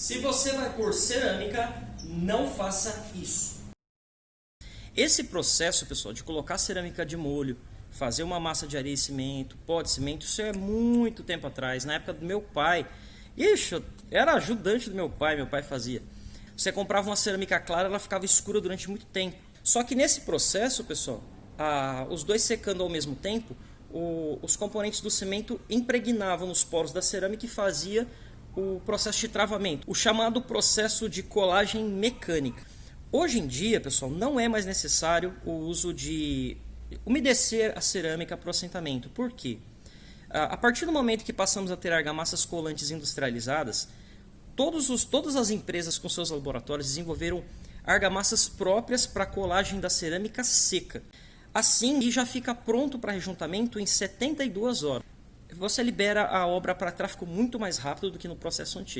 Se você vai pôr cerâmica, não faça isso. Esse processo, pessoal, de colocar cerâmica de molho, fazer uma massa de areia e cimento, pó de cimento, isso é muito tempo atrás, na época do meu pai. Ixi, era ajudante do meu pai, meu pai fazia. Você comprava uma cerâmica clara, ela ficava escura durante muito tempo. Só que nesse processo, pessoal, a, os dois secando ao mesmo tempo, o, os componentes do cimento impregnavam nos poros da cerâmica e fazia o processo de travamento, o chamado processo de colagem mecânica. Hoje em dia, pessoal, não é mais necessário o uso de umedecer a cerâmica para o assentamento. Por quê? A partir do momento que passamos a ter argamassas colantes industrializadas, os, todas as empresas com seus laboratórios desenvolveram argamassas próprias para colagem da cerâmica seca. Assim, já fica pronto para rejuntamento em 72 horas você libera a obra para tráfego muito mais rápido do que no processo antigo.